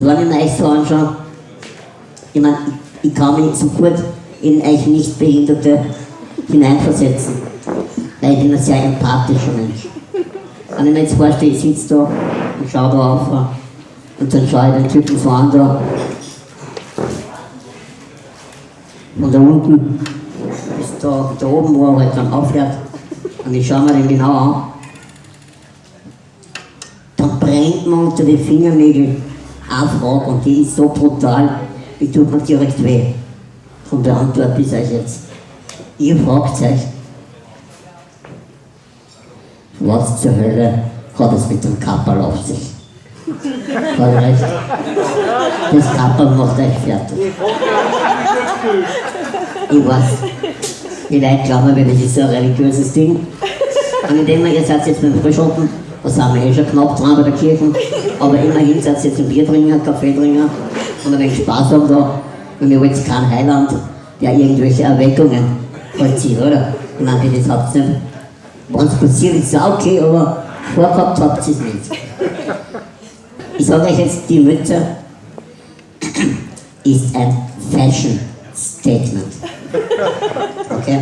Wenn ich mir euch so anschaue, ich meine, ich, ich kann mich so gut in euch Nichtbehinderte hineinversetzen, weil ich bin ein sehr empathischer Mensch. Wenn ich mir jetzt vorstelle, ich sitze da und schaue da auf und dann schaue ich den Typen an da. Und da unten ist da, da oben, wo er halt dann aufhört. Und ich schaue mir den genau an, dann brennt man unter die Fingernägel eine Frage und die ist so brutal, die tut mir direkt weh. Von beantworte ich euch jetzt. Ihr fragt euch, was zur Hölle hat es mit dem Kapperl auf sich? Hat recht? Das Kapperl macht euch fertig. Ich weiß, die Leute glauben mir, das ist so ein religiöses Ding. Und indem wir jetzt jetzt beim Frühschoppen da sind wir eh schon knapp dran bei der Kirche. Aber immerhin seid ihr jetzt trinken, Kaffee trinken und ein wenig Spaß haben da. Und ihr wollt kein Heiland, der irgendwelche Erweckungen vollzieht, oder? Ich meine, das habt ihr nicht. Wenn es passiert, ist es auch okay, aber vorgehabt habt ihr es nicht. Ich sage euch jetzt, die Mütze ist ein Fashion Statement. Okay?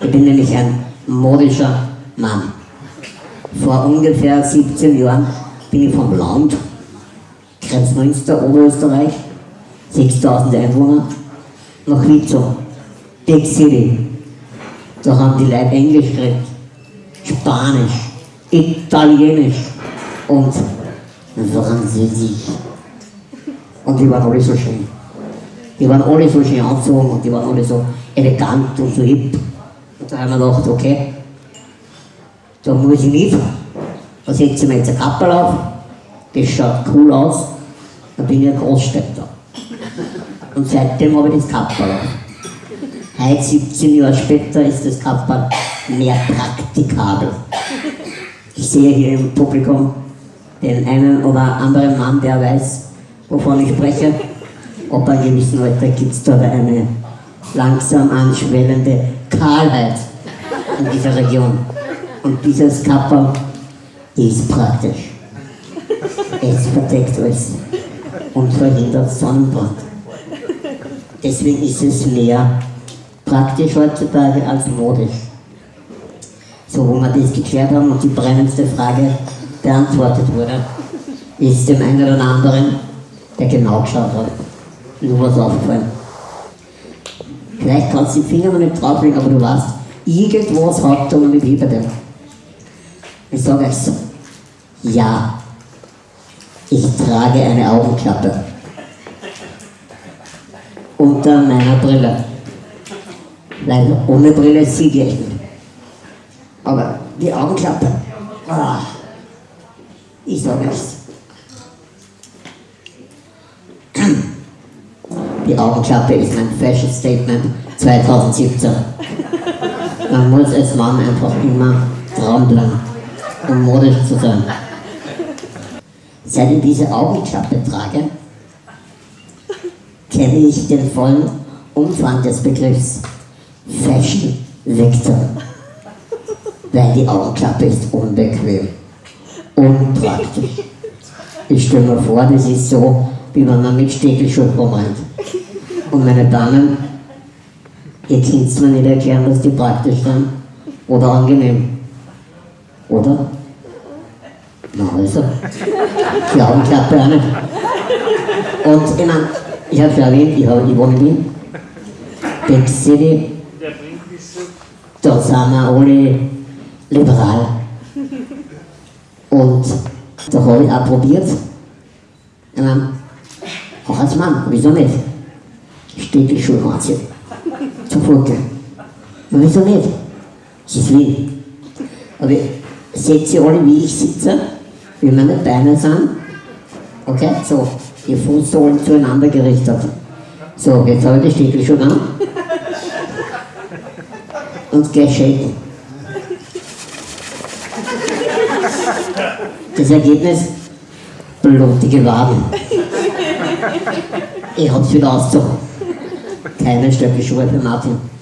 Ich bin nämlich ein modischer Mann. Vor ungefähr 17 Jahren bin ich vom Land, Kreuzmünster, Oberösterreich, 6000 Einwohner, nach Witzow, Big City. Da haben die Leute Englisch geredet, Spanisch, Italienisch und Französisch. Und die waren alle so schön. Die waren alle so schön angezogen und die waren alle so elegant und so hip. Und da haben wir gedacht, okay, da muss ich nicht. Da setze ich mir jetzt ein Kappel auf, das schaut cool aus, dann bin ich ein Großstädter. Und seitdem habe ich das Kappel auf. Heute, 17 Jahre später, ist das Kappel mehr praktikabel. Ich sehe hier im Publikum den einen oder anderen Mann, der weiß, wovon ich spreche. Ob einem gewissen Alter gibt es da eine langsam anschwellende Kahlheit in dieser Region. Und dieses Kappa ist praktisch. Es verdeckt alles und verhindert Sonnenbrand. Deswegen ist es mehr praktisch heutzutage als modisch. So, wo wir das geklärt haben und die brennendste Frage beantwortet wurde, ist dem einen oder anderen, der genau geschaut hat, nur was aufgefallen. Vielleicht kannst du die Finger noch nicht drauflegen, aber du weißt, irgendwas hat da noch nicht hinter dem. Ich sage so, ja, ich trage eine Augenklappe unter meiner Brille. Weil ohne Brille sehe ich nicht. Aber die Augenklappe, ah, ich sage euch, die Augenklappe ist mein Fashion Statement 2017. Man muss als Mann einfach immer dranbleiben um modisch zu sein. Seit ich diese Augenklappe trage, kenne ich den vollen Umfang des Begriffs Fashion Victor. Weil die Augenklappe ist unbequem, unpraktisch. Ich stelle mir vor, das ist so, wie wenn man mit Stegelschuhen rumrennt. Und meine Damen, ihr könnt es mir nicht erklären, dass die praktisch sind oder angenehm. Oder? Na also, die Augenklappe auch nicht. Und ich meine, ich habe schon erwähnt, ich, ich wohne in Wien. Big City. Da sind wir alle liberal. Und da habe ich auch probiert. Ich meine, auch als Mann, wieso nicht? Steht die Schuhe anziehen. Zum Vorteil. Wieso nicht? Es ist Wien. Aber seht ihr alle, wie ich sitze, wie meine Beine sind. Okay, so, die Fußsohlen zueinander gerichtet. So, jetzt habe ich die Stiefel schon an. Und gleich shaken. Das Ergebnis, blutige Waden. Ich hab's wieder ausgezogen. Keine Stöckelschuhe für Martin.